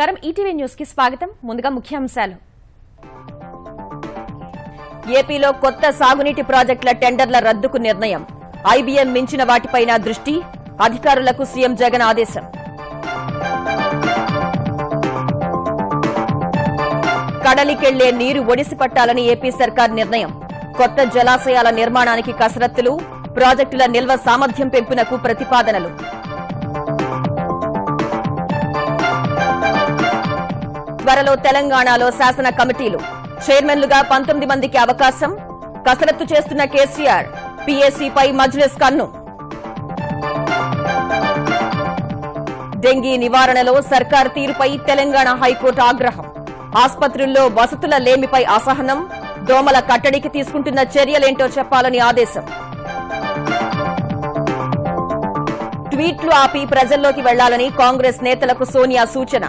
నమస్కారం. ఈటీవీ న్యూస్కి స్వాగతం. ముందుగా ముఖ్యాంశాలు. ఏపీలో కొత్త సాగునీటి ప్రాజెక్టుల టెండర్ల రద్దుకు నిర్ణయం. ఐబీఎం మించిన వాటిపైన దృష్టి అధికారులకు సీఎం జగన్ ఆదేశం. కడలికెళ్ళే నీరు ఒడిసి పట్టాలని ఏపీ సర్కార్ నిర్ణయం. కొత్త జలాశయాల నిర్మాణానికి కసరత్తులు ప్రాజెక్టుల నిల్వ సామర్థ్యం పెంపునకు ప్రతిపాదనలు. త్వరలో తెలంగాణలో శాసన కమిటీలు. చైర్మన్లుగా పంతొమ్మిది మందికి అవకాశం. కసరత్తు చేస్తున్న కేసీఆర్ పీఏసీపై మజ్లిస్ కన్ను. డెంగీ నివారణలో సర్కార్ తీరుపై తెలంగాణ హైకోర్టు ఆగ్రహం. ఆసుపత్రుల్లో వసతుల లేమిపై అసహనం. దోమల కట్టడికి తీసుకుంటున్న చర్యలేంటో చెప్పాలని ఆదేశం. ట్వీట్లు ఆపి ప్రజల్లోకి వెళ్ళాలని కాంగ్రెస్ నేతలకు సోనియా సూచన.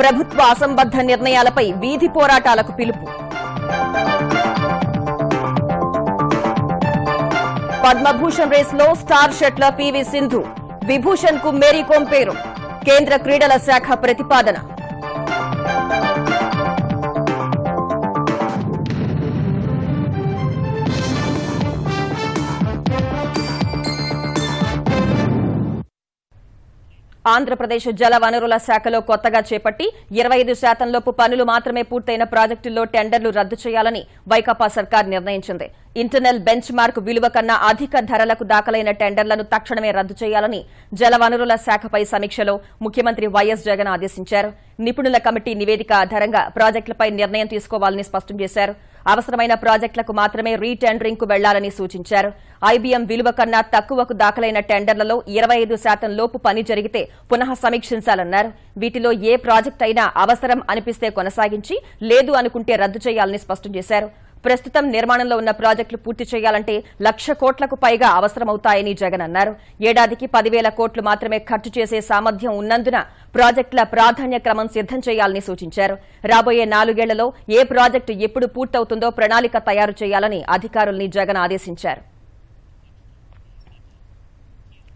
ప్రభుత్వ అసంబద్ద నిర్ణయాలపై వీధి పోరాటాలకు పిలుపు. పద్మభూషణ్ రేసులో స్టార్ షట్లర్ పివి సింధు విభూషణ్కు మేరీకోమ్ పేరు. కేంద్ర క్రీడల శాఖ ప్రతిపాదన. ఆంధ్రప్రదేశ్ జల వనరుల శాఖలో కొత్తగా చేపట్టి ఇరవై ఐదు శాతంలోపు పనులు మాత్రమే పూర్తయిన ప్రాజెక్టుల్లో టెండర్లు రద్దు చేయాలని వైకాపా సర్కార్ నిర్ణయించింది. ఇంటర్నల్ బెంచ్ మార్క్ విలువ కన్నా అధిక ధరలకు దాఖలైన టెండర్లను తక్షణమే రద్దు చేయాలని జలవనరుల శాఖపై సమీక్షలో ముఖ్యమంత్రి వైఎస్ జగన్ ఆదేశించారు. నిపుణుల కమిటీ నివేదిక ఆధారంగా ప్రాజెక్టులపై నిర్ణయం తీసుకోవాలని స్పష్టం చేశారు. అవసరమైన ప్రాజెక్టులకు మాత్రమే రీటెండరింగ్కు వెళ్ళాలని సూచించారు. ఐబీఎం విలువ కన్నా తక్కువకు దాఖలైన టెండర్లలో ఇరవై ఐదు శాతం లోపు పని జరిగితే పునః సమీక్షించాలన్నారు. వీటిలో ఏ ప్రాజెక్ట్ అయినా అవసరం అనిపిస్తే కొనసాగించి లేదు అనుకుంటే రద్దు చేయాలని స్పష్టం చేశారు. ప్రస్తుతం నిర్మాణంలో ఉన్న ప్రాజెక్టులు పూర్తి చేయాలంటే లక్ష కోట్లకు పైగా అవసరమవుతాయని జగన్ అన్నారు. ఏడాదికి పదివేల కోట్లు మాత్రమే ఖర్చు చేసే సామర్థ్యం ఉన్నందున ప్రాజెక్టుల ప్రాధాన్య క్రమం సిద్దం చేయాలని సూచించారు. రాబోయే నాలుగేళ్ళలో ఏ ప్రాజెక్టు ఎప్పుడు పూర్తవుతుందో ప్రణాళిక తయారు చేయాలని అధికారుల్ని జగన్ ఆదేశించారు.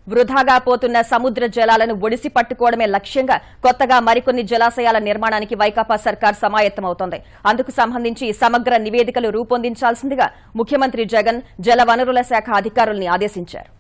వృధాగా పోతున్న సముద్ర జలాలను ఒడిసి పట్టుకోవడమే లక్ష్యంగా కొత్తగా మరికొన్ని జలాశయాల నిర్మాణానికి వైకాపా సర్కార్ సమాయత్తమవుతోంది. అందుకు సంబంధించి సమగ్ర నివేదికలు రూపొందించాల్సిందిగా ముఖ్యమంత్రి జగన్ జలవనరుల శాఖ అధికారుల్ని ఆదేశించారు.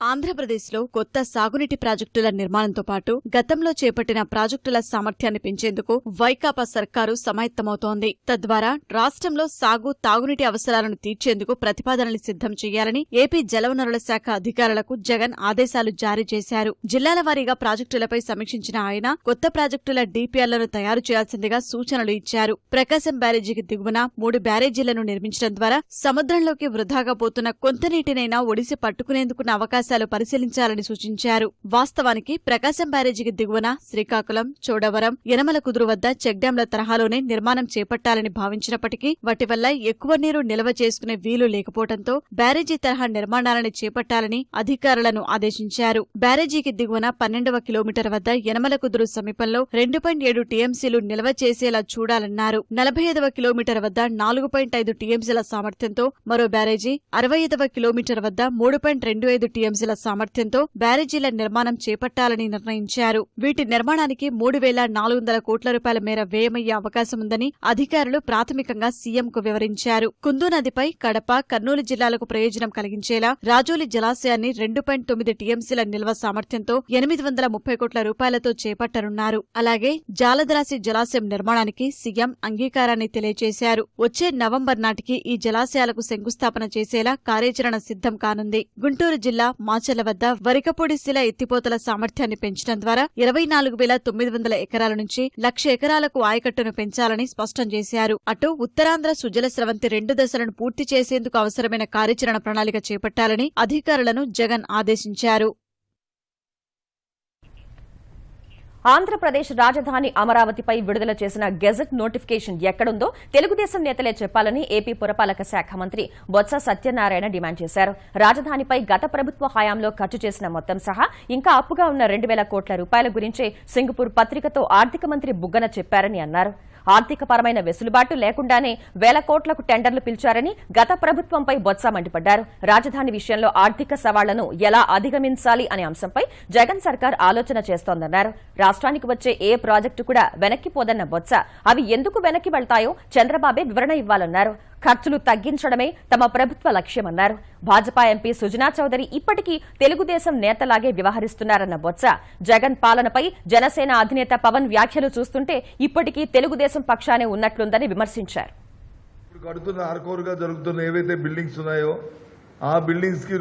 ఆంధ్రప్రదేశ్లో కొత్త సాగునీటి ప్రాజెక్టుల నిర్మాణంతో పాటు గతంలో చేపట్టిన ప్రాజెక్టుల సామర్థ్యాన్ని పెంచేందుకు వైకాపా సర్కారు సమాయత్తమవుతోంది. తద్వారా రాష్ట్రంలో సాగు తాగునీటి అవసరాలను తీర్చేందుకు ప్రతిపాదనలు సిద్ధం చేయాలని ఏపీ జలవనరుల శాఖ అధికారులకు జగన్ ఆదేశాలు జారీ చేశారు. జిల్లాల వారీగా ప్రాజెక్టులపై సమీక్షించిన ఆయన కొత్త ప్రాజెక్టుల డీపీఆర్లను తయారు చేయాల్సిందిగా సూచనలు ఇచ్చారు. ప్రకాశం బ్యారేజీకి దిగువన మూడు బ్యారేజీలను నిర్మించడం ద్వారా సముద్రంలోకి వృధాగా పోతున్న కొంత నీటినైనా ఒడిసి పట్టుకునేందుకున్న అవకాశం అవకాశాలు పరిశీలించాలని సూచించారు. వాస్తవానికి ప్రకాశం బ్యారేజీకి దిగువన శ్రీకాకుళం చోడవరం యనమల కుదురు వద్ద చెక్డ్యాంల తరహాలోనే నిర్మాణం చేపట్టాలని భావించినప్పటికీ వాటి వల్ల ఎక్కువ నీరు నిల్వ చేసుకునే వీలు లేకపోవడంతో బ్యారేజీ తరహా నిర్మాణాలని చేపట్టాలని అధికారులను ఆదేశించారు. బ్యారేజీకి దిగువన పన్నెండవ కిలోమీటర్ వద్ద యనమల కుదురు సమీపంలో రెండు పాయింట్ ఏడు టీఎంసీలు నిల్వ చేసేలా చూడాలన్నారు. నలభై ఐదవ కిలోమీటర్ వద్ద నాలుగు పాయింట్ ఐదు టీఎంసీల సామర్థ్యంతో మరో బ్యారేజీ అరవై ఐదవ కిలోమీటర్ వద్ద మూడు పాయింట్ రెండు ఐదు టీఎంసీ టీఎంసీల సామర్థ్యంతో బ్యారేజీల నిర్మాణం చేపట్టాలని నిర్ణయించారు. వీటి నిర్మాణానికి మూడు వేల నాలుగు వందల కోట్ల రూపాయల మేర వ్యయమయ్యే అవకాశం ఉందని అధికారులు ప్రాథమికంగా సీఎంకు వివరించారు. కుందు నదిపై కడప కర్నూలు జిల్లాలకు ప్రయోజనం కలిగించేలా రాజోలి జలాశయాన్ని రెండు పాయింట్ తొమ్మిది టీఎంసీల నిల్వ సామర్థ్యంతో ఎనిమిది వందల ముప్పై కోట్ల రూపాయలతో చేపట్టనున్నారు. అలాగే జాలద్రాసి జలాశయం నిర్మాణానికి సీఎం అంగీకారాన్ని తెలియజేశారు. వచ్చే నవంబర్ నాటికి ఈ జలాశయాలకు శంకుస్థాపన చేసేలా కార్యాచరణ సిద్ధం కానుంది. గుంటూరు జిల్లా మాచర్ల వద్ద వరికపొడి శిల ఎత్తిపోతల సామర్థ్యాన్ని పెంచడం ద్వారా ఇరవై నాలుగు వేల తొమ్మిది వందల ఎకరాల నుంచి లక్ష ఎకరాలకు ఆయకట్టును పెంచాలని స్పష్టం చేశారు. అటు ఉత్తరాంధ్ర సుజల స్రవంతి రెండు దశలను పూర్తి చేసేందుకు అవసరమైన కార్యాచరణ ప్రణాళిక చేపట్టాలని అధికారులను జగన్ ఆదేశించారు. ఆంధ్రప్రదేశ్ రాజధాని అమరావతిపై విడుదల చేసిన గెజెట్ నోటిఫికేషన్ ఎక్కడుందో తెలుగుదేశం నేతలే చెప్పాలని ఏపీ పురపాలక శాఖ మంత్రి బొత్స సత్యనారాయణ డిమాండ్ చేశారు. రాజధానిపై గత ప్రభుత్వ హయాంలో ఖర్చు చేసిన మొత్తం సహా ఇంకా అప్పుగా ఉన్న రెండు వేల కోట్ల రూపాయల గురించే సింగపూర్ పత్రికతో ఆర్థిక మంత్రి బుగ్గన చెప్పారని అన్నారు. ఆర్థికపరమైన వెసులుబాటు లేకుండానే వేల కోట్లకు టెండర్లు పిలిచారని గత ప్రభుత్వంపై బొత్స మండిపడ్డారు. రాజధాని విషయంలో ఆర్థిక సవాళ్ళను ఎలా అధిగమించాలి అనే అంశంపై జగన్ సర్కార్ ఆలోచన చేస్తోందన్నారు. రాష్ట్రానికి వచ్చే ఏ ప్రాజెక్టు కూడా వెనక్కిపోదన్న బొత్స. అవి ఎందుకు వెనక్కి వెళ్తాయో చంద్రబాబే వివరణ ఇవ్వాలన్నారు. ఖర్చులు తగ్గించడమే తమ ప్రభుత్వ లక్ష్యమన్నారు. భాజపా ఎంపీ సుజనా చౌదరి ఇప్పటికీ తెలుగుదేశం నేతలాగే వ్యవహరిస్తున్నారన్న బొత్స. జగన్ పాలనపై జనసేన అధినేత పవన్ వ్యాఖ్యలు చూస్తుంటే ఇప్పటికీ తెలుగుదేశం పక్షానే ఉన్నట్లుందని విమర్శించారు. కడుతున్న ఆర్కోరుగా జరుగుతున్న ఏవైతే బిల్డింగ్స్ ఉన్నాయో ఆ బిల్డింగ్స్కి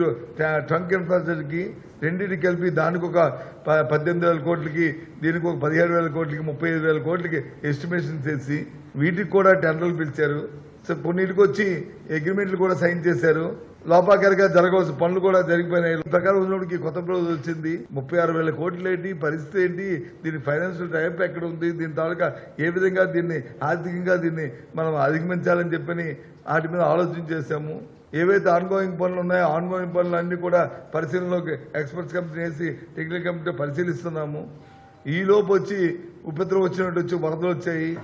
ట్రంక్ ఇన్ఫ్రాస్ట్రక్చర్కి రెండింటికి కలిపి దానికి ఒక ప- పద్దెనిమిది వేల కోట్లకి దీనికి ఒక పదిహేడు వేల కోట్లకి ముప్పై ఐదు వేల కోట్లకి ఎస్టిమేషన్ చేసి వీటికి కూడా టెండర్లు పిలిచారు. కొన్నిటికి వచ్చి అగ్రిమెంట్లు కూడా సైన్ చేశారు. లోపాకరిగా జరగవలసిన పనులు కూడా జరిగిపోయినాయి. ప్రకారం ఉన్నోడికి కొత్త ప్రభుత్వం వచ్చింది. ముప్పై ఆరు వేల కోట్లు ఏంటి? పరిస్థితి ఏంటి? దీని ఫైనాన్షియల్ టైప్ ఎక్కడ ఉంది? దీని తాలూకా ఏ విధంగా దీన్ని ఆర్థికంగా దీన్ని మనం అధిగమించాలని చెప్పని వాటి మీద ఆలోచన చేశాము. ఏవైతే ఆన్గోయింగ్ పనులు ఉన్నాయో ఆన్గోయింగ్ పనులు అన్ని కూడా పరిశీలనలోకి ఎక్స్పర్ట్స్ కంపెనీ వేసి టెక్నికల్ కమిటీ పరిశీలిస్తున్నాము. ఈ వచ్చి ఉపద్రవం వచ్చినట్టు వచ్చి వరదలు వచ్చాయి.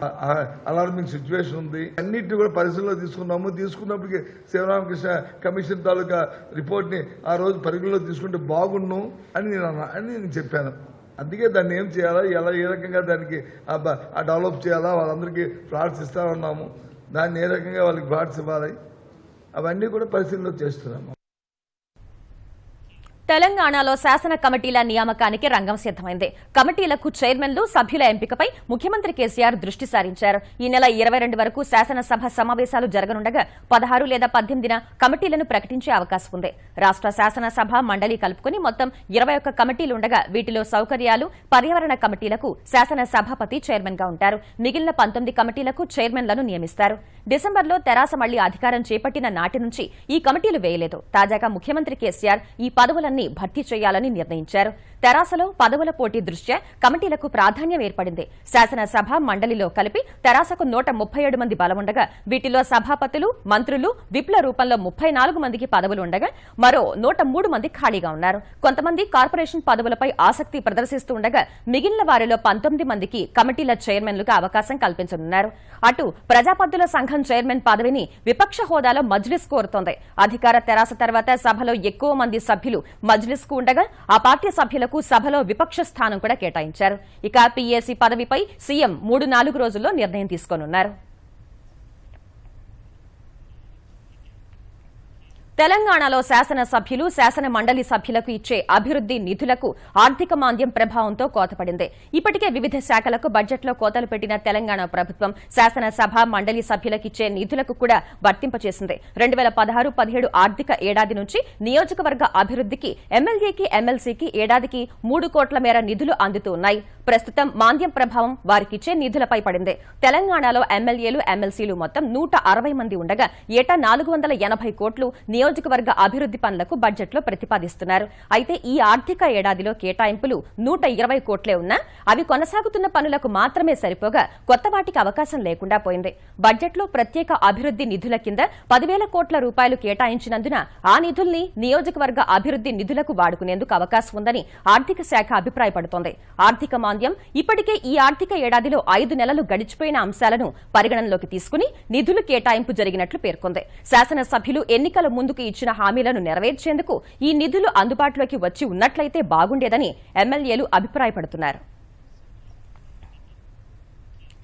అలార్మింగ్ సిచ్యువేషన్ ఉంది. అన్నిటిని కూడా పరిశీలనలో తీసుకున్నాము. తీసుకున్నప్పటికీ శివరామకృష్ణ కమిషన్ తాలూకా రిపోర్ట్ని ఆ రోజు పరిగణలో తీసుకుంటే బాగుండు అని నేను అన్నా- అని నేను చెప్పాను. అందుకే దాన్ని ఏం చేయాలా? ఎలా ఏ రకంగా దానికి ఆ డెవలప్ చేయాలా? వాళ్ళందరికీ ఫ్లాట్స్ ఇస్తామన్నాము దాన్ని ఏ రకంగా వాళ్ళకి ఫ్లాట్స్ ఇవ్వాలి? అవన్నీ కూడా పరిశీలనలో చేస్తున్నాము. తెలంగాణలో శాసన కమిటీల నియామకానికి రంగం సిద్దమైంది కమిటీలకు చైర్మన్లు సభ్యుల ఎంపికపై ముఖ్యమంత్రి కేసీఆర్ దృష్టి సారించారు. ఈ నెల ఇరవై రెండు వరకు శాసనసభ సమావేశాలు జరగనుండగా పదహారు లేదా పద్దెనిమిదిన కమిటీలను ప్రకటించే అవకాశం ఉంది. రాష్ట్ర శాసనసభ మండలి కలుపుకుని మొత్తం ఇరవై ఒక్క కమిటీలుండగా వీటిలో సౌకర్యాలు పర్యావరణ కమిటీలకు శాసన సభాపతి చైర్మన్గా ఉంటారు. మిగిలిన పంతొమ్మిది కమిటీలకు చైర్మన్లను నియమిస్తారు. డిసెంబర్లో తెరాస మళ్ళీ అధికారం చేపట్టిన నాటి నుంచి ఈ కమిటీలు వేయలేదు. తాజాగా ముఖ్యమంత్రి కేసీఆర్ ఈ పదవులన్నీ భర్తీ చేయాలని నిర్ణయించారు. తెరాసలో పదవుల పోటీ దృష్ట్యా కమిటీలకు ప్రాధాన్యం ఏర్పడింది. శాసనసభ మండలిలో కలిపి తెరాసకు నూట ముప్పై ఏడు మంది బలముండగా వీటిలో సభాపతులు మంత్రులు విప్ల రూపంలో ముప్పై నాలుగు మందికి పదవులు ఉండగా మరో నూట మూడు మంది ఖాళీగా ఉన్నారు. కొంతమంది కార్పొరేషన్ పదవులపై ఆసక్తి ప్రదర్శిస్తూ ఉండగా మిగిలిన వారిలో పంతొమ్మిది మందికి కమిటీల చైర్మన్లుగా అవకాశం కల్పించనున్నారు. అటు ప్రజాపద్దుల సంఘం చైర్మన్ పదవిని విపక్ష హోదాలో మజ్లిస్ కోరుతోంది. అధికార తెరాస తర్వాత సభలో ఎక్కువ మంది సభ్యులు మజ్లిస్కు ఉండగా ఆ పార్టీ సభ్యులకు సభలో విపక్ష స్థానం కూడా కేటాయించారు. ఇక పీఏసీ పదవిపై సీఎం మూడు నాలుగు రోజుల్లో నిర్ణయం తీసుకోనున్నారు. తెలంగాణలో శాసనసభ్యులు శాసన మండలి సభ్యులకు ఇచ్చే అభివృద్ది నిధులకు ఆర్థిక మాంద్యం ప్రభావంతో కోతపడింది. ఇప్పటికే వివిధ శాఖలకు బడ్జెట్లో కోతలు పెట్టిన తెలంగాణ ప్రభుత్వం శాసనసభ మండలి సభ్యులకు ఇచ్చే నిధులకు కూడా వర్తింపచేసింది. రెండు వేల పదహారు పదిహేడు ఆర్థిక ఏడాది నుంచి నియోజకవర్గ అభివృద్దికి ఎమ్మెల్యేకి ఎమ్మెల్సీకి ఏడాదికి మూడు కోట్ల మేర నిధులు అందుతూ ఉన్నాయి. ప్రస్తుతం మాంద్యం ప్రభావం వారికిచ్చే నిధులపై పడింది. తెలంగాణలో ఎమ్మెల్యేలు ఎమ్మెల్సీలు మొత్తం నూట మంది ఉండగా ఏటా నాలుగు కోట్లు నియోజక నియోజకవర్గ అభివృద్ది పనులకు బడ్జెట్లో ప్రతిపాదిస్తున్నారు. అయితే ఈ ఆర్థిక ఏడాదిలో కేటాయింపులు నూట ఇరవై కోట్లే ఉన్నా అవి కొనసాగుతున్న పనులకు మాత్రమే సరిపోగా కొత్త వాటికి అవకాశం లేకుండా పోయింది. బడ్జెట్లో ప్రత్యేక అభివృద్ది నిధుల కింద పదివేల కోట్ల రూపాయలు కేటాయించినందున ఆ నిధుల్ని నియోజకవర్గ అభివృద్ది నిధులకు వాడుకునేందుకు అవకాశం ఉందని ఆర్థిక శాఖ అభిప్రాయపడుతోంది. ఆర్థిక మాంద్యం ఇప్పటికే ఈ ఆర్థిక ఏడాదిలో ఐదు నెలలు గడిచిపోయిన అంశాలను పరిగణనలోకి తీసుకుని నిధులు కేటాయింపు జరిగినట్లు పేర్కొంది. శాసనసభ్యులు ఎన్నికల ముందుకు ఇచ్చిన హామీలను నెరవేర్చేందుకు ఈ నిధులు అందుబాటులోకి వచ్చి ఉన్నట్లయితే బాగుండేదని ఎమ్మెల్యేలు అభిప్రాయపడుతున్నారు.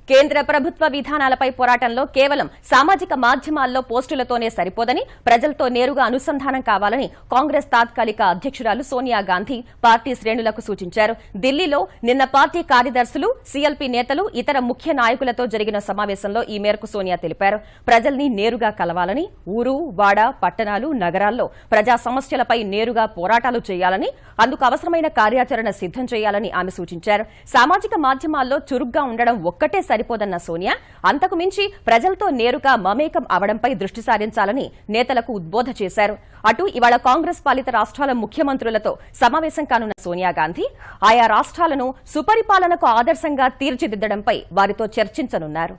కేంద్ర ప్రభుత్వ విధానాలపై పోరాటంలో కేవలం సామాజిక మాధ్యమాల్లో పోస్టులతోనే సరిపోదని ప్రజలతో నేరుగా అనుసంధానం కావాలని కాంగ్రెస్ తాత్కాలిక అధ్యక్షురాలు సోనియా గాంధీ పార్టీ శ్రేణులకు సూచించారు. ఢిల్లీలో నిన్న పార్టీ కార్యదర్శులు సీఎల్పీ నేతలు ఇతర ముఖ్య నాయకులతో జరిగిన సమావేశంలో ఈ మేరకు సోనియా తెలిపారు. ప్రజల్ని నేరుగా కలవాలని ఊరు వాడ పట్టణాలు నగరాల్లో ప్రజా సమస్యలపై నేరుగా పోరాటాలు చేయాలని అందుకు అవసరమైన కార్యాచరణ సిద్దం చేయాలని ఆమె సూచించారు. సామాజిక మాధ్యమాల్లో చురుగ్గా ఉండడం ఒక్కటే సరిపోదన్న సోనియా. అంతకు మించి ప్రజలతో నేరుగా మమేకం అవడంపై దృష్టి సారించాలని నేతలకు ఉద్బోధ చేశారు. అటు ఇవాళ కాంగ్రెస్ పాలిత రాష్ట్రాల ముఖ్యమంత్రులతో సమావేశం కానున్న సోనియా గాంధీ ఆయా రాష్ట్రాలను సుపరిపాలనకు ఆదర్శంగా తీర్చిదిద్దడంపై వారితో చర్చించనున్నారు.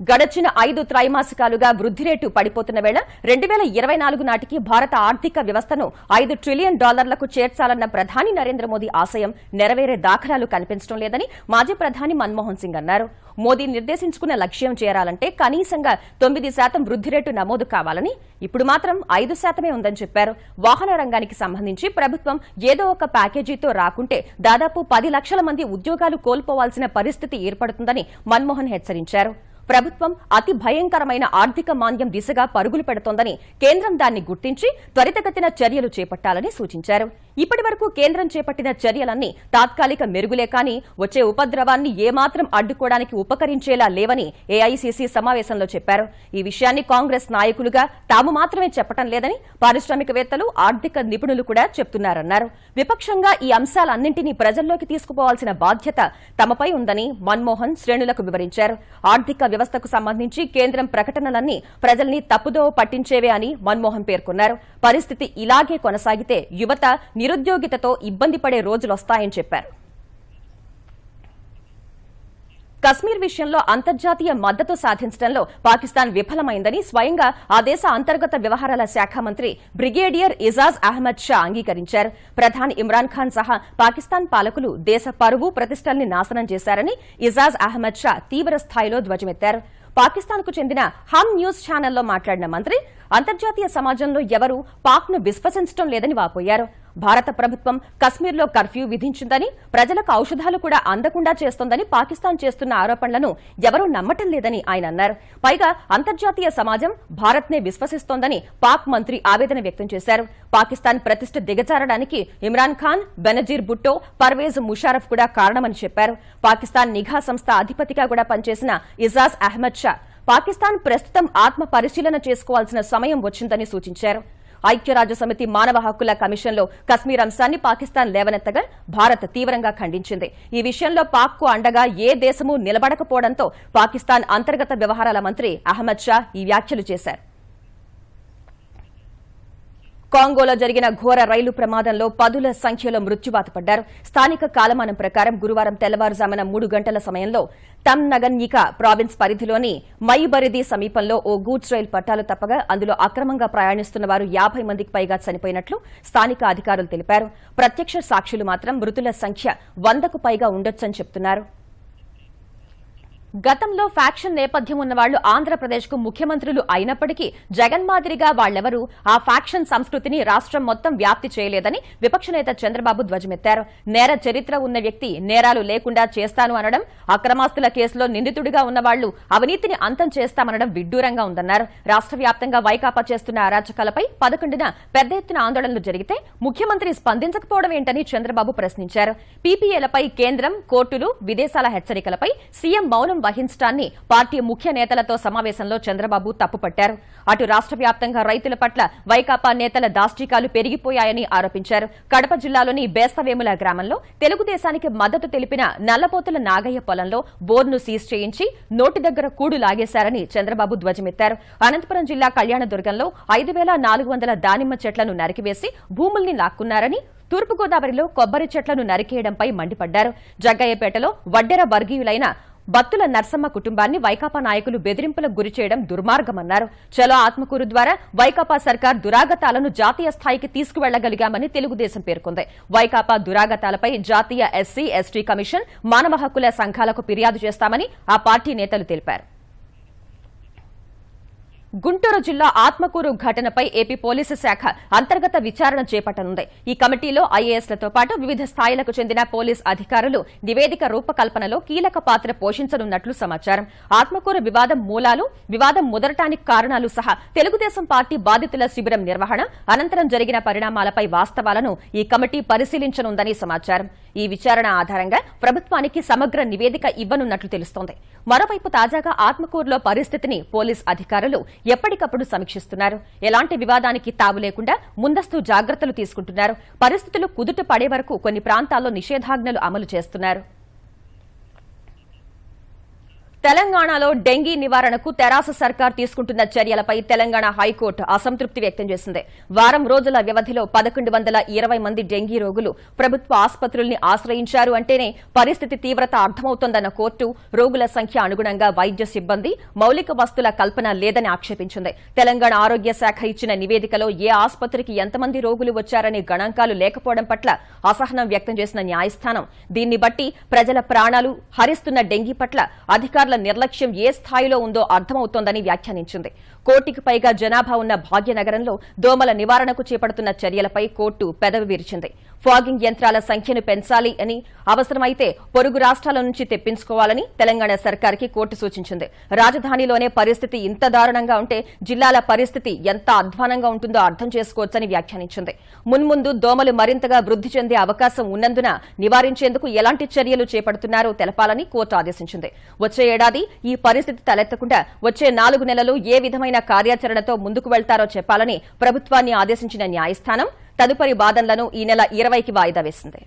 గడచిన ఐదు త్రైమాసికాలుగా వృద్ధి రేటు పడిపోతున్న వేళ రెండు వేల ఇరవై నాలుగు నాటికి భారత ఆర్థిక వ్యవస్థను ఐదు ట్రిలియన్ డాలర్లకు చేర్చాలన్న ప్రధాని నరేంద్ర మోదీ ఆశయం నెరవేరే దాఖలాలు కనిపించడం లేదని మాజీ ప్రధాని మన్మోహన్ సింగ్ అన్నారు. మోదీ నిర్దేశించుకున్న లక్ష్యం చేరాలంటే కనీసంగా తొమ్మిది శాతం వృద్ధి రేటు నమోదు కావాలని ఇప్పుడు మాత్రం ఐదు శాతమే ఉందని చెప్పారు. వాహన రంగానికి సంబంధించి ప్రభుత్వం ఏదో ఒక ప్యాకేజీతో రాకుంటే దాదాపు పది లక్షల మంది ఉద్యోగాలు కోల్పోవాల్సిన పరిస్థితి ఏర్పడుతుందని మన్మోహన్ హెచ్చరించారు. ప్రభుత్వం అతి భయంకరమైన ఆర్థిక మాంద్యం దిశగా పరుగులు పెడుతోందని కేంద్రం దాన్ని గుర్తించి త్వరితగతిన చర్యలు చేపట్టాలని సూచించారు. ఇప్పటి వరకు కేంద్రం చేపట్టిన చర్యలన్నీ తాత్కాలిక మెరుగులే కానీ వచ్చే ఉపద్రవాన్ని ఏమాత్రం అడ్డుకోవడానికి ఉపకరించేలా లేవని ఏఐసీసీ సమావేశంలో చెప్పారు. ఈ విషయాన్ని కాంగ్రెస్ నాయకులుగా తాము మాత్రమే చెప్పటం లేదని పారిశ్రామికవేత్తలు ఆర్థిక నిపుణులు కూడా చెప్తున్నారన్నారు. విపక్షంగా ఈ అంశాలన్నింటినీ ప్రజల్లోకి తీసుకుపోవాల్సిన బాధ్యత తమపై ఉందని మన్మోహన్ శ్రేణులకు వివరించారు. ఆర్థిక వ్యవస్థకు సంబంధించి కేంద్రం ప్రకటనలన్నీ ప్రజల్ని తప్పుదోవ పట్టించేవే అని మన్మోహన్ పేర్కొన్నారు. పరిస్థితి ఇలాగే కొనసాగితే యువత నిరుద్యోగితతో ఇబ్బంది పడే రోజులొస్తాయని చెప్పారు. కశ్మీర్ విషయంలో అంతర్జాతీయ మద్దతు సాధించడంలో పాకిస్తాన్ విఫలమైందని స్వయంగా ఆ దేశ అంతర్గత వ్యవహారాల శాఖ మంత్రి బ్రిగేడియర్ ఇజాజ్ అహ్మద్ షా అంగీకరించారు. ప్రధాని ఇమ్రాన్ ఖాన్ సహా పాకిస్తాన్ పాలకులు దేశ పరువు ప్రతిష్టల్ని నాశనం చేశారని ఇజాజ్ అహ్మద్ షా తీవ్ర స్థాయిలో ధ్వజమెత్తారు. పాకిస్తాన్కు చెందిన హమ్ న్యూస్ ఛానల్లో మాట్లాడిన మంత్రి అంతర్జాతీయ సమాజంలో ఎవరూ పాక్ను విశ్వసించడం లేదని వాపోయారు. భారత ప్రభుత్వం కశ్మీర్లో కర్ఫ్యూ విధించిందని ప్రజలకు ఔషధాలు కూడా అందకుండా చేస్తోందని పాకిస్తాన్ చేస్తున్న ఆరోపణలను ఎవరూ నమ్మటం లేదని ఆయన అన్నారు. పైగా అంతర్జాతీయ సమాజం భారత్నే విశ్వసిస్తోందని పాక్ మంత్రి ఆవేదన వ్యక్తం చేశారు. పాకిస్తాన్ ప్రతిష్ట దిగజారడానికి ఇమ్రాన్ ఖాన్ బెనజీర్ భుట్టో పర్వేజ్ ముషారఫ్ కూడా కారణమని చెప్పారు. పాకిస్తాన్ నిఘా సంస్థ అధిపతిగా కూడా పనిచేసిన ఇజాజ్ అహ్మద్ షా పాకిస్తాన్ ప్రస్తుతం ఆత్మ పరిశీలన చేసుకోవాల్సిన సమయం వచ్చిందని సూచించారు. ఐక్యరాజ్య సమితి మానవ హక్కుల కమిషన్లో కశ్మీర్ అంశాన్ని పాకిస్తాన్ లేవనెత్తగా భారత్ తీవ్రంగా ఖండించింది. ఈ విషయంలో పాక్కు అండగా ఏ దేశమూ నిలబడకపోవడంతో పాకిస్తాన్ అంతర్గత వ్యవహారాల మంత్రి అహ్మద్ షా ఈ వ్యాఖ్యలు చేశారు. కాంగోలో జరిగిన ఘోర రైలు ప్రమాదంలో పదుల సంఖ్యలో మృత్యువాత పడ్డారు. స్థానిక కాలమానం ప్రకారం గురువారం తెల్లవారుజామున మూడు గంటల సమయంలో తమ్ నగన్యికా ప్రావిన్స్ పరిధిలోని మైబరిది సమీపంలో ఓ గూడ్స్ రైలు పట్టాలు తప్పగా అందులో అక్రమంగా ప్రయాణిస్తున్న వారు యాభై మందికి పైగా చనిపోయినట్లు స్థానిక అధికారులు తెలిపారు. ప్రత్యక్ష సాక్షులు మాత్రం మృతుల సంఖ్య వందకు పైగా ఉండొచ్చని చెప్తున్నారు. గతంలో ఫ్యాక్షన్ నేపథ్యం ఉన్న వాళ్ళు ఆంధ్రప్రదేశ్కు ముఖ్యమంత్రులు అయినప్పటికీ జగన్ మాదిరిగా వాళ్ళెవరూ ఆ ఫ్యాక్షన్ సంస్కృతిని రాష్ట్రం మొత్తం వ్యాప్తి చేయలేదని విపక్ష నేత చంద్రబాబు ధ్వజమెత్తారు. నేర చరిత్ర ఉన్న వ్యక్తి నేరాలు లేకుండా చేస్తాను అనడం అక్రమాస్తుల కేసులో నిందితుడిగా ఉన్న వాళ్ళు అవినీతిని అంతం చేస్తామనడం విడ్డూరంగా ఉందన్నారు. రాష్ట్ర వ్యాప్తంగా వైకాపా చేస్తున్న అరాచకాలపై పదకొండున పెద్ద ఎత్తున ఆందోళనలు జరిగితే ముఖ్యమంత్రి స్పందించకపోవడం ఏంటని చంద్రబాబు ప్రశ్నించారు. పీపీఏలపై కేంద్రం కోర్టులు విదేశాల హెచ్చరికలపై సీఎం మౌనం వహించడాన్ని పార్టీ ముఖ్య నేతలతో సమావేశంలో చంద్రబాబు తప్పుపట్టారు. అటు రాష్ట్ర వ్యాప్తంగా రైతుల పట్ల వైకాపా నేతల దాష్టికాలు పెరిగిపోయాయని ఆరోపించారు. కడప జిల్లాలోని బేస్తవేముల గ్రామంలో తెలుగుదేశానికి మద్దతు తెలిపిన నల్లపోతుల నాగయ్య పొలంలో బోర్ను సీజ్ చేయించి నోటి దగ్గర కూడు లాగేశారని చంద్రబాబు ధ్వజమెత్తారు. అనంతపురం జిల్లా కళ్యాణదుర్గంలో ఐదు వేల నాలుగు వందల దానిమ్మ చెట్లను నరికివేసి భూముల్ని లాక్కున్నారని తూర్పుగోదావరిలో కొబ్బరి చెట్లను నరికేయడంపై మండిపడ్డారు. జగ్గయ్యపేటలో వడ్డెర వర్గీయులైన బత్తుల నర్సమ్మ కుటుంబాన్ని వైకాపా నాయకులు బెదిరింపులకు గురి చేయడం దుర్మార్గమన్నారు. చలో ఆత్మకూరు ద్వారా వైకాపా సర్కార్ దురాగతాలను జాతీయ స్థాయికి తీసుకువెళ్ళగలిగామని తెలుగుదేశం పేర్కొంది. వైకాపా దురాగతాలపై జాతీయ ఎస్సీ ఎస్టీ కమిషన్ మానవ హక్కుల సంఘాలకు ఫిర్యాదు చేస్తామని ఆ పార్టీ నేతలు తెలిపారు. గుంటూరు జిల్లా ఆత్మకూరు ఘటనపై ఏపీ పోలీసు శాఖ అంతర్గత విచారణ చేపట్టనుంది. ఈ కమిటీలో ఐఏఎస్లతో పాటు వివిధ స్థాయిలకు చెందిన పోలీస్ అధికారులు నివేదిక రూపకల్పనలో కీలక పాత్ర పోషించనున్నట్లు సమాచారం. ఆత్మకూరు వివాదం మూలాలు వివాదం ముదరటానికి కారణాలు సహా తెలుగుదేశం పార్టీ బాధితుల శిబిరం నిర్వహణ అనంతరం జరిగిన పరిణామాలపై వాస్తవాలను ఈ కమిటీ పరిశీలించనుందని సమాచారం. ఈ విచారణ ఆధారంగా ప్రభుత్వానికి సమగ్ర నివేదిక ఇవ్వనున్నట్లు తెలుస్తోంది. మరోవైపు తాజాగా ఆత్మకూరులో పరిస్థితిని పోలీస్ అధికారులు ఎప్పటికప్పుడు సమీక్షిస్తున్నారు. ఎలాంటి వివాదానికి తావు లేకుండా ముందస్తు జాగ్రత్తలు తీసుకుంటున్నారు. పరిస్థితులు కుదుట పడే వరకు కొన్ని ప్రాంతాల్లో నిషేధాజ్ఞలు అమలు చేస్తున్నారు. తెలంగాణలో డెంగీ నివారణకు తెరాస సర్కార్ తీసుకుంటున్న చర్యలపై తెలంగాణ హైకోర్టు అసంతృప్తి వ్యక్తం చేసింది. వారం రోజుల వ్యవధిలో పదకొండు వందల ఇరవై మంది డెంగీ రోగులు ప్రభుత్వ ఆసుపత్రుల్ని ఆశ్రయించారు అంటేనే పరిస్థితి తీవ్రత అర్థమవుతోందన్న కోర్టు రోగుల సంఖ్య అనుగుణంగా వైద్య సిబ్బంది మౌలిక వస్తుల కల్పన లేదని ఆక్షేపించింది. తెలంగాణ ఆరోగ్య శాఖ ఇచ్చిన నివేదికలో ఏ ఆసుపత్రికి ఎంతమంది రోగులు వచ్చారనే గణాంకాలు లేకపోవడం పట్ల అసహనం వ్యక్తం చేసిన న్యాయస్థానం. దీన్ని బట్టి ప్రజల ప్రాణాలు హరిస్తున్న డెంగీ పట్ల అధికారుల నిర్లక్ష్యం ఏ స్థాయిలో ఉందో అర్థమవుతోందని వ్యాఖ్యానించింది. కోటికి పైగా జనాభా ఉన్న భాగ్యనగరంలో దోమల నివారణకు చేపడుతున్న చర్యలపై కోర్టు పెదవి విరిచింది. ఫాగింగ్ యంత్రాల సంఖ్యను పెంచాలి అని అవసరమైతే పొరుగు రాష్ట్రాల నుంచి తెప్పించుకోవాలని తెలంగాణ సర్కార్కి కోర్టు సూచించింది. రాజధానిలోనే పరిస్థితి ఇంత దారుణంగా ఉంటే జిల్లాల పరిస్థితి ఎంత అధ్వానంగా ఉంటుందో అర్థం చేసుకోవచ్చని వ్యాఖ్యానించింది. మున్ముందు దోమలు మరింతగా వృద్ధి చెందే అవకాశం ఉన్నందున నివారించేందుకు ఎలాంటి చర్యలు చేపడుతున్నారో తెలపాలని కోర్టు ఆదేశించింది. వచ్చే ఏడాది ఈ పరిస్థితి తలెత్తకుండా వచ్చే నాలుగు నెలలు ఏ విధమైన కార్యాచరణతో ముందుకు వెళ్తారో చెప్పాలని ప్రభుత్వాన్ని ఆదేశించిన న్యాయస్థానం తదుపరి వాదనలను ఈ నెల ఇరవైకి వాయిదా వేసింది.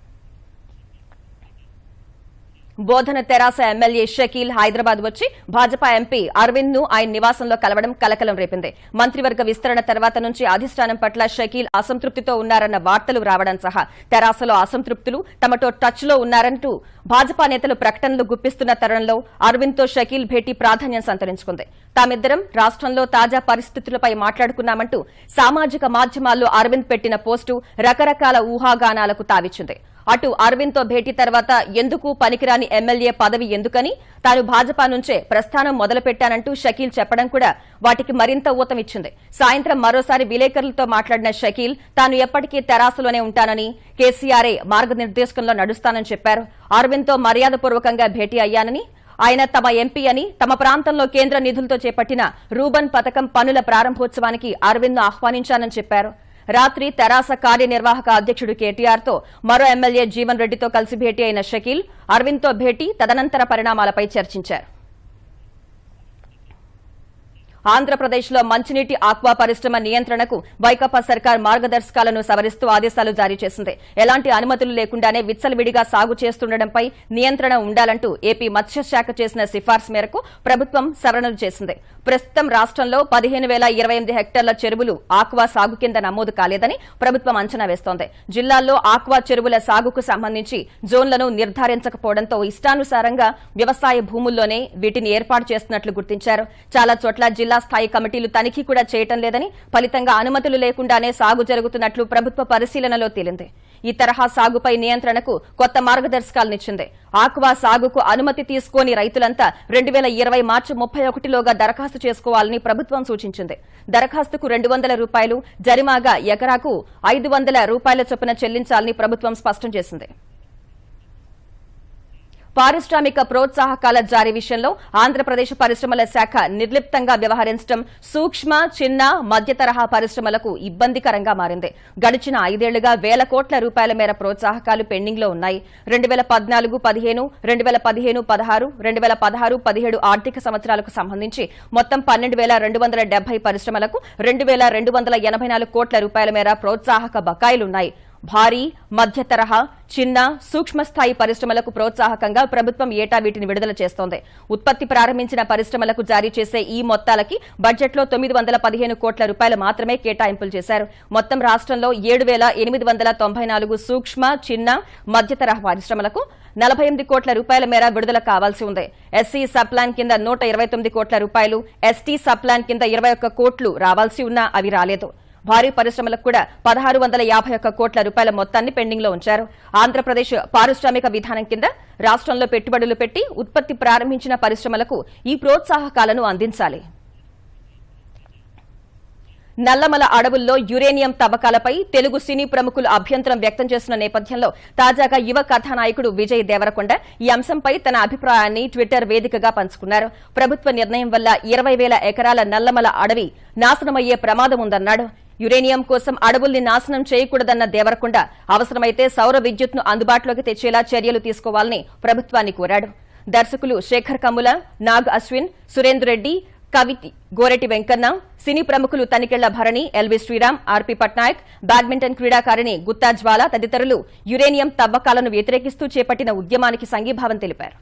బోధన తెరాస ఎమ్మెల్యే షకీల్ హైదరాబాద్ వచ్చి భాజపా ఎంపీ అరవింద్ను ఆయన నివాసంలో కలవడం కలకలం రేపింది. మంత్రివర్గ విస్తరణ తర్వాత నుంచి అధిష్టానం పట్ల షకీల్ అసంతృప్తితో ఉన్నారన్న వార్తలు రావడం సహా తెరాసలో అసంతృప్తులు తమతో టచ్లో ఉన్నారంటూ భాజపా నేతలు ప్రకటనలు గుప్పిస్తున్న తరుణంలో అరవింద్తో షకీల్ భేటీ ప్రాధాన్యం సంతరించుకుంది. తామిద్దరం రాష్ట్రంలో తాజా పరిస్థితులపై మాట్లాడుకున్నామంటూ సామాజిక మాధ్యమాల్లో అరవింద్ పెట్టిన పోస్టు రకరకాల ఊహాగానాలకు తావిచ్చింది. అటు అరవింద్తో భేటీ తర్వాత ఎందుకు పనికిరాని ఎమ్మెల్యే పదవి ఎందుకని తాను భాజపా నుంచే ప్రస్థానం మొదలుపెట్టానంటూ షకీల్ చెప్పడం కూడా వాటికి మరింత ఊతమిచ్చింది. సాయంత్రం మరోసారి విలేకరులతో మాట్లాడిన షకీల్ తాను ఎప్పటికీ తెరాసలోనే ఉంటానని కేసీఆర్ఏ మార్గనిర్దేశకంలో నడుస్తానని చెప్పారు. అరవింద్తో మర్యాదపూర్వకంగా భేటీ అయ్యానని ఆయన తమ ఎంపీ అని తమ ప్రాంతంలో కేంద్ర నిధులతో చేపట్టిన రూబన్ పథకం పనుల ప్రారంభోత్సవానికి అరవింద్ ఆహ్వానించానని చెప్పారు. రాత్రి తెరాస కార్యనిర్వాహక అధ్యక్షుడు కేటీఆర్తో మరో ఎమ్మెల్యే జీవన్ రెడ్డితో కలిసి భేటీ అయిన షకీల్ అరవింద్తో భేటీ తదనంతర పరిణామాలపై చర్చించారు. ఆంధ్రప్రదేశ్లో మంచినీటి ఆక్వా పరిశ్రమ నియంత్రణకు వైకాపా సర్కార్ మార్గదర్శకాలను సవరిస్తూ ఆదేశాలు జారీ చేసింది. ఎలాంటి అనుమతులు లేకుండానే విచ్చలవిడిగా సాగు చేస్తుండటంపై నియంత్రణ ఉండాలంటూ ఏపీ మత్స్యశాఖ చేసిన సిఫార్సు మేరకు ప్రభుత్వం సవరణలు చేసింది. ప్రస్తుతం రాష్ట్రంలో పదిహేను వేల ఇరవై ఎనిమిది హెక్టార్ల చెరువులు ఆక్వా సాగు కింద నమోదు కాలేదని ప్రభుత్వం అంచనా వేస్తోంది. జిల్లాల్లో ఆక్వా చెరువుల సాగుకు సంబంధించి జోన్లను నిర్ధారించకపోవడంతో ఇష్టానుసారంగా వ్యవసాయ భూముల్లోనే వీటిని ఏర్పాటు చేస్తున్నట్లు గుర్తించారు. చాలా చోట్ల జిల్లా స్థాయి కమిటీలు తనిఖీ కూడా చేయటం లేదని ఫలితంగా అనుమతులు లేకుండానే సాగు జరుగుతున్నట్లు ప్రభుత్వ పరిశీలనలో తేలింది. ఈ తరహా సాగుపై నియంత్రణకు కొత్త మార్గదర్శకాలనిచ్చింది ఆక్వా సాగుకు అనుమతి తీసుకోని రైతులంతా రెండు వేల ఇరవై మార్చి ముప్పై ఒకటిలోగా దరఖాస్తు చేసుకోవాలని ప్రభుత్వం సూచించింది. దరఖాస్తుకు రెండు వందల రూపాయలు జరిమాగా ఎకరాకు ఐదు వందల రూపాయల చొప్పున చెల్లించాలని ప్రభుత్వం స్పష్టం చేసింది. పారిశ్రామిక ప్రోత్సాహకాల జారీ విషయంలో ఆంధ్రప్రదేశ్ పరిశ్రమల శాఖ నిర్లిప్తంగా వ్యవహరించడం సూక్ష్మ చిన్న మధ్య తరహా పరిశ్రమలకు ఇబ్బందికరంగా మారింది. గడిచిన ఐదేళ్ళుగా వేల కోట్ల రూపాయల మేర ప్రోత్సాహకాలు పెండింగ్లో ఉన్నాయి. రెండు వేల పద్నాలుగు పదిహేను రెండు వేల పదిహేను పదహారు రెండు వేల పదహారు పదిహేడు ఆర్థిక సంవత్సరాలకు సంబంధించి మొత్తం పన్నెండు వేల రెండు వందల డెబ్బై పరిశ్రమలకు రెండు వేల రెండు వందల ఎనభై నాలుగు కోట్ల రూపాయల మేర ప్రోత్సాహక బకాయిలున్నాయి. భారీ మధ్య తరహా చిన్న సూక్ష్మ స్థాయి పరిశ్రమలకు ప్రోత్సాహకంగా ప్రభుత్వం ఏటా వీటిని విడుదల చేస్తోంది. ఉత్పత్తి ప్రారంభించిన పరిశ్రమలకు జారీ చేసే ఈ మొత్తాలకి బడ్జెట్లో తొమ్మిది వందల పదిహేను కోట్ల రూపాయలు మాత్రమే కేటాయింపులు చేశారు. మొత్తం రాష్ట్రంలో ఏడు వేల ఎనిమిది వందల తొంభై నాలుగు సూక్ష్మ చిన్న మధ్య తరహా పరిశ్రమలకు నలభై ఎనిమిది కోట్ల రూపాయల మేర విడుదల కావాల్సి ఉంది. ఎస్సీ సబ్ప్లాన్ కింద నూట ఇరవై తొమ్మిది కోట్ల రూపాయలు ఎస్టీ సబ్ప్లాన్ కింద ఇరవై ఒక్క కోట్లు రావాల్సి ఉన్నా అవి రాలేదు. భారీ పరిశ్రమలకు కూడా పదహారు వందల యాభై ఒక్క కోట్ల రూపాయల మొత్తాన్ని పెండింగ్లో ఉంచారు. ఆంధ్రప్రదేశ్ పారిశ్రామిక విధానం కింద రాష్ట్రంలో పెట్టుబడులు పెట్టి ఉత్పత్తి ప్రారంభించిన పరిశ్రమలకు ఈ ప్రోత్సాహకాలను అందించాలి. నల్లమల అడవుల్లో యురేనియం తవ్వకాలపై తెలుగు సినీ ప్రముఖులు అభ్యంతరం వ్యక్తం చేస్తున్న నేపథ్యంలో తాజాగా యువ కథానాయకుడు విజయ్ దేవరకొండ ఈ అంశంపై తన అభిప్రాయాన్ని ట్విట్టర్ వేదికగా పంచుకున్నారు. ప్రభుత్వ నిర్ణయం వల్ల ఇరవై వేల ఎకరాల నల్లమల అడవి నాశనమయ్యే ప్రమాదం ఉందన్నాడు. యురేనియం కోసం అడవుల్ని నాశనం చేయకూడదన్న దేవరకొండ అవసరమైతే సౌర విద్యుత్ను అందుబాటులోకి తెచ్చేలా చర్యలు తీసుకోవాలని ప్రభుత్వాన్ని కోరాడు. దర్శకులు శేఖర్ కమ్ముల నాగ్ అశ్విన్ సురేందర్ రెడ్డి కవి గోరెటి వెంకన్న సినీ ప్రముఖులు తనికెళ్ళ భరణి ఎల్వి శ్రీరామ్ ఆర్పి పట్నాయక్ బ్యాడ్మింటన్ క్రీడాకారిణి గుత్తా జ్వాల తదితరులు యురేనియం తవ్వకాలను వ్యతిరేకిస్తూ చేపట్టిన ఉద్యమానికి సంఘీభావం తెలిపారు.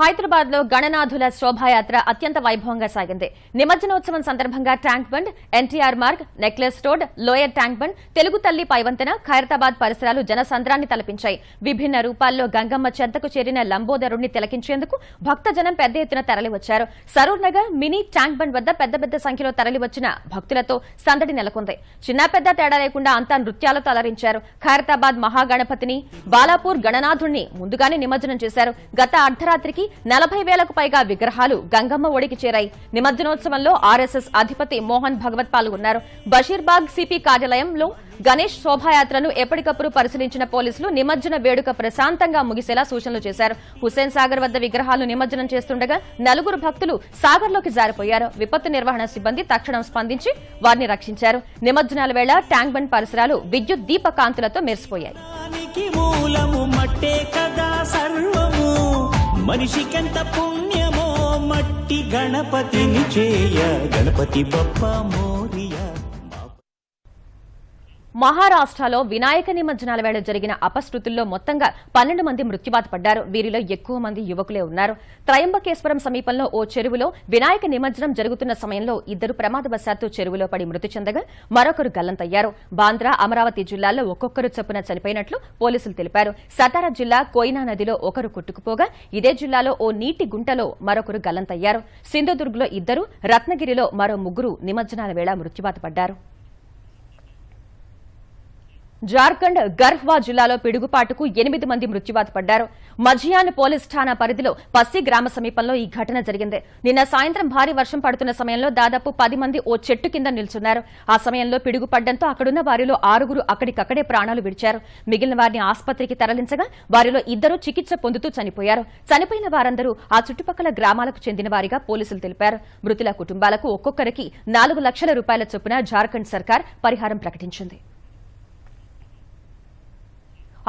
హైదరాబాద్లో గణనాథుల శోభాయాత్ర అత్యంత వైభవంగా సాగింది. నిమజ్జనోత్సవం సందర్భంగా tank bund NTR Marg necklace road lower tank bund Telugu Talli పైవంతెన Khairatabad పరిసరాలు జనసంద్రాన్ని తలపించాయి. విభిన్న రూపాల్లో గంగమ్మ చెంతకు చేరిన లంబోదరుణ్ణి తిలకించేందుకు భక్తజనం పెద్ద ఎత్తున తరలివచ్చారు. Saroor Nagar mini tank bund వద్ద పెద్ద పెద్ద సంఖ్యలో తరలివచ్చిన భక్తులతో సందడి నెలకొంది. చిన్న పెద్ద తేడా లేకుండా అంతా నృత్యాలతో అలరించారు. ఖైరతాబాద్ మహాగణపతిని బాలాపూర్ గణనాథుణ్ణి ముందుగానే నిమజ్జనం చేశారు. గత అర్ధరాత్రికి నలభై వేలకు పైగా విగ్రహాలు గంగమ్మ ఒడికి చేరాయి. నిమజ్జనోత్సవంలో ఆర్ఎస్ఎస్ అధిపతి మోహన్ భగవత్ పాల్గొన్నారు. బషీర్బాగ్ సిపి కార్యాలయంలో గణేష్ శోభాయాత్రను ఎప్పటికప్పుడు పరిశీలించిన పోలీసులు నిమజ్జన వేడుక ప్రశాంతంగా ముగిసేలా సూచనలు చేశారు. హుస్సేన్ సాగర్ వద్ద విగ్రహాలు నిమజ్జనం చేస్తుండగా నలుగురు భక్తులు సాగర్లోకి జారిపోయారు. విపత్తు నిర్వహణ సిబ్బంది తక్షణం స్పందించి వారిని రక్షించారు. నిమజ్జనాల వేళ ట్యాంక్ బండ్ పరిసరాలు విద్యుత్ దీప కాంతులతో మెరిసిపోయాయి మనిషికెంత పుణ్యమో మట్టి గణపతిని చేయ. గణపతి బప్పమో మహారాష్ట్రలో వినాయక నిమజ్జనాల వేళ జరిగిన అపశృతుల్లో మొత్తంగా పన్నెండు మంది మృత్యువాత పడ్డారు. వీరిలో ఎక్కువ మంది యువకులే ఉన్నారు. త్రయంబకేశ్వరం సమీపంలో ఓ చెరువులో వినాయక నిమజ్జనం జరుగుతున్న సమయంలో ఇద్దరు ప్రమాదవశాత్తు చెరువులో పడి మృతి చెందగా మరొకరు గల్లంతయ్యారు. బాంద్రా అమరావతి జిల్లాల్లో ఒక్కొక్కరు చొప్పున చనిపోయినట్లు పోలీసులు తెలిపారు. సతారా జిల్లా కోయినా నదిలో ఒకరు కొట్టుకుపోగా ఇదే జిల్లాలో ఓ నీటి గుంటలో మరొకరు గల్లంతయ్యారు. సింధుదుర్గ్లో ఇద్దరు రత్నగిరిలో మరో ముగ్గురు నిమజ్జనాల వేళ మృత్యువాత పడ్డారు. జార్ఖండ్ గర్హ్వా జిల్లాలో పిడుగుపాటుకు ఎనిమిది మంది మృత్యువాత పడ్డారు. మజియాన్ పోలీస్ ఠాణా పరిధిలో పస్సి గ్రామ సమీపంలో ఈ ఘటన జరిగింది. నిన్న సాయంత్రం భారీ వర్షం పడుతున్న సమయంలో దాదాపు పది మంది ఓ చెట్టు కింద నిల్చున్నారు. ఆ సమయంలో పిడుగు పడ్డంతో అక్కడున్న వారిలో ఆరుగురు అక్కడికక్కడే ప్రాణాలు విడిచారు. మిగిలిన వారిని ఆసుపత్రికి తరలించగా వారిలో ఇద్దరు చికిత్స పొందుతూ చనిపోయారు. చనిపోయిన వారందరూ ఆ చుట్టుపక్కల గ్రామాలకు చెందిన వారిగా పోలీసులు తెలిపారు. మృతుల కుటుంబాలకు ఒక్కొక్కరికి నాలుగు లక్షల రూపాయల చొప్పున జార్ఖండ్ సర్కార్ పరిహారం ప్రకటించింది.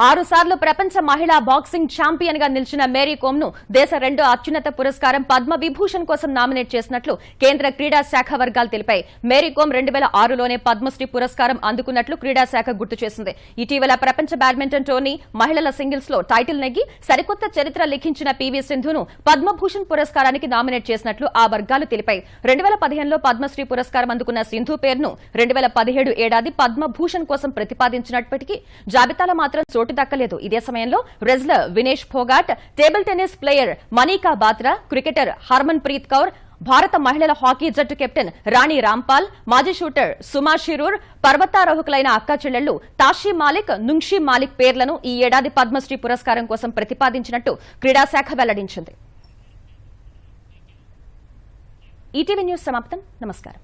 ఆరుసార్లు ప్రపంచ మహిళా బాక్సింగ్ ఛాంపియన్గా నిలిచిన మేరీ కోమ్ను దేశ రెండో అత్యున్నత పురస్కారం పద్మ విభూషణ్ కోసం నామినేట్ చేసినట్లు కేంద్ర క్రీడా శాఖ వర్గాలు తెలిపాయి. మేరీ కోమ్ రెండు వేల ఆరులోనే పద్మశ్రీ పురస్కారం అందుకున్నట్లు క్రీడా శాఖ గుర్తు చేసింది. ఇటీవల ప్రపంచ బ్యాడ్మింటన్ టోర్నీ మహిళల సింగిల్స్లో టైటిల్ నెగ్గి సరికొత్త చరిత్ర లిఖించిన పీవీ సింధును పద్మభూషణ్ పురస్కారానికి నామినేట్ చేసినట్లు ఆ వర్గాలు తెలిపాయి. రెండు వేల పదిహేనులో పద్మశ్రీ పురస్కారం అందుకున్న సింధు పేరును రెండు వేల పదిహేడు ఏడాది పద్మభూషణ్ కోసం ప్రతిపాదించినప్పటికీ జాబితాలో మాత్రం చోటు దక్కలేదు. ఇదే సమయంలో wrestler Vinesh Phogat table tennis player Manika Batra cricketer Harmanpreet Kaur భారత మహిళల హాకీ జట్టు కెప్టెన్ రాణి రాంపాల్ మాజీ షూటర్ సుమా షిరూర్ పర్వతారోహకులైన అక్కా చెల్లెళ్ళు తాషీ మాలిక్ నుంషి మాలిక్ పేర్లను ఈ ఏడాది పద్మశ్రీ పురస్కారం కోసం ప్రతిపాదించినట్టు క్రీడాశాఖ వెల్లడించింది. ఈటీవీ న్యూస్ సమాప్తం. నమస్కారం.